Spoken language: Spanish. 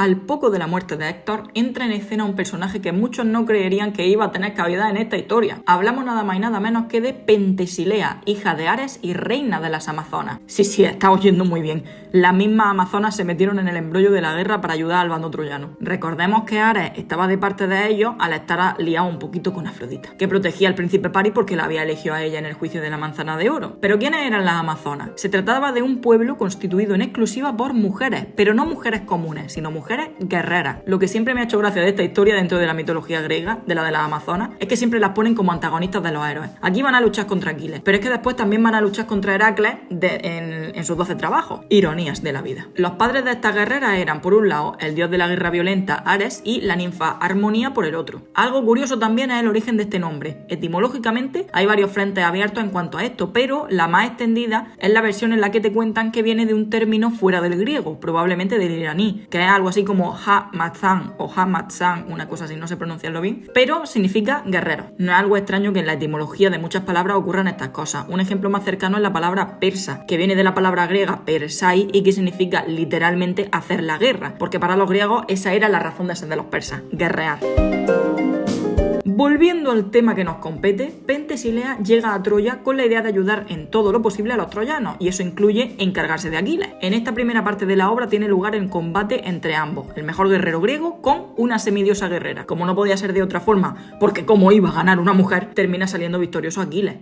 al poco de la muerte de Héctor, entra en escena un personaje que muchos no creerían que iba a tener cabida en esta historia. Hablamos nada más y nada menos que de Pentesilea, hija de Ares y reina de las Amazonas. Sí, sí, está oyendo muy bien. Las mismas Amazonas se metieron en el embrollo de la guerra para ayudar al bando troyano. Recordemos que Ares estaba de parte de ellos al estar liado un poquito con Afrodita, que protegía al príncipe Paris porque la había elegido a ella en el juicio de la manzana de oro. Pero ¿quiénes eran las Amazonas? Se trataba de un pueblo constituido en exclusiva por mujeres, pero no mujeres comunes, sino mujeres guerreras. Lo que siempre me ha hecho gracia de esta historia dentro de la mitología griega, de la de las Amazonas, es que siempre las ponen como antagonistas de los héroes. Aquí van a luchar contra Aquiles, pero es que después también van a luchar contra Heracles en, en sus 12 trabajos. Ironías de la vida. Los padres de estas guerreras eran, por un lado, el dios de la guerra violenta Ares y la ninfa Armonía por el otro. Algo curioso también es el origen de este nombre. Etimológicamente hay varios frentes abiertos en cuanto a esto, pero la más extendida es la versión en la que te cuentan que viene de un término fuera del griego, probablemente del iraní, que es algo así como ha-matzan o ha-matzan, una cosa así, no sé pronunciarlo bien, pero significa guerrero. No es algo extraño que en la etimología de muchas palabras ocurran estas cosas. Un ejemplo más cercano es la palabra persa, que viene de la palabra griega persai y que significa literalmente hacer la guerra, porque para los griegos esa era la razón de ser de los persas, guerrear. Volviendo al tema que nos compete, Pentesilea llega a Troya con la idea de ayudar en todo lo posible a los troyanos, y eso incluye encargarse de Aquiles. En esta primera parte de la obra tiene lugar el combate entre ambos, el mejor guerrero griego con una semidiosa guerrera. Como no podía ser de otra forma, porque como iba a ganar una mujer, termina saliendo victorioso Aquiles.